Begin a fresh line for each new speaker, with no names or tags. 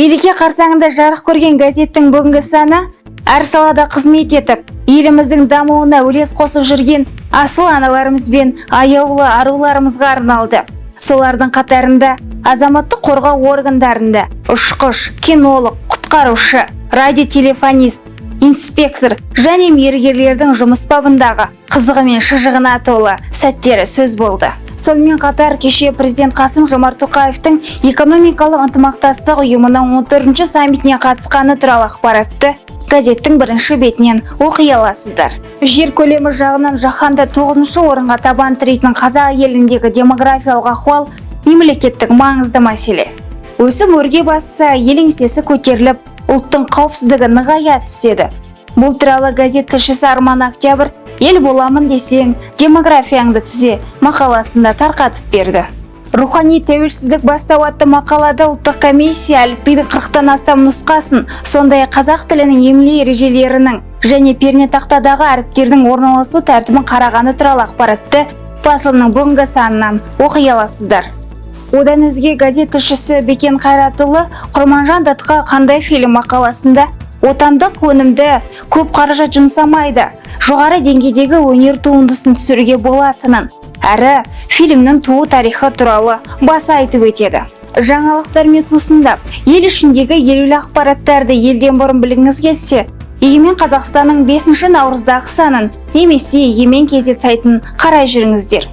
мереке қарсаңында жарық көрген газеттің бүгінгі саны әр салада қызмет етіп еліміздің дамуына үлес қосып жүрген асыл аналарымыз бен аяулы аруларымызға арналды. Солардың қатарында азаматтық қорғау органдарында ұшқыш кинолог құтқарушы радиотелефонист инспектор және мергерлердің жұмыс бабындағы қызығы мен шыжығына толы сәттері сөз болды. Сонымен қатар кеше президент қасым жомарт тоқаевтың экономикалық ынтымақтастық ұйымының 14 саммитіне қатысқаны туралы ақпаратты газеттің бірінші бетінен оқи аласыздар. Жер көлемі жағынан жаһанда тоғызыншы орынға табан тірейтін қазақ еліндегі демографиялық ахуал мемлекеттік маңызды мәселе. Өсім өрге басса ел еңсесі көтеріліп ұлттың қауіпсіздігі нығая түседі. Бұл туралы газет тілшісі арман октябрь ел боламын десең демографияңды түзе мақаласында тарқатып берді. Рухани тәуелсіздік бастау атты мақалада ұлттық комиссия әліпбидің қырықтан астам нұсқасын сондай қазақ тілінің емле ережелерінің және пернетақтадағы әріптердің орналасу тәртібін қарағаны туралы ақпаратты басылымның бүгінгі санынан оқи аласыздар одан өзге газет тілшісі бекен қайратұлы құрманжан датқа қандай фильм мақаласында отандық өнімді көп қаражат жұмсамайды. Жоғары деңгейдегі өнер туындысын түсіруге болатынын әрі фильмнің туу тарихы туралы баса айтып өтеді. Жаңалықтармен сусындап ел ішіндегі елеулі ақпараттарды елден бұрын білгіңіз келсе егемен қазақстанның 5 наурыздағы санын немесе егемен кезет сайтын қарай жүріңіздер